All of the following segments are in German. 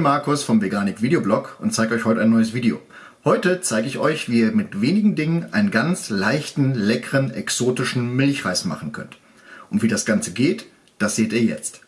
Markus vom Veganik Videoblog und zeige euch heute ein neues Video. Heute zeige ich euch, wie ihr mit wenigen Dingen einen ganz leichten, leckeren, exotischen Milchreis machen könnt. Und wie das Ganze geht, das seht ihr jetzt.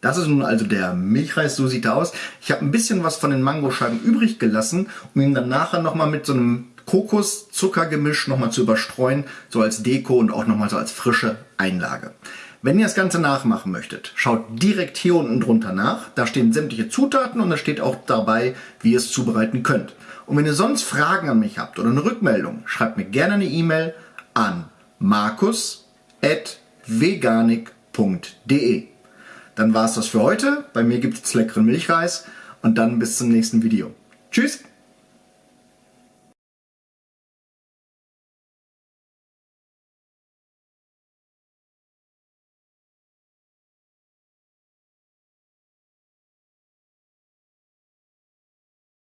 Das ist nun also der Milchreis, so sieht er aus. Ich habe ein bisschen was von den Mangoscheiben übrig gelassen, um ihn dann nachher nochmal mit so einem Kokos-Zuckergemisch nochmal zu überstreuen, so als Deko und auch nochmal so als frische Einlage. Wenn ihr das Ganze nachmachen möchtet, schaut direkt hier unten drunter nach. Da stehen sämtliche Zutaten und da steht auch dabei, wie ihr es zubereiten könnt. Und wenn ihr sonst Fragen an mich habt oder eine Rückmeldung, schreibt mir gerne eine E-Mail an markus.veganik.de. Dann war es das für heute. Bei mir gibt es leckeren Milchreis und dann bis zum nächsten Video. Tschüss!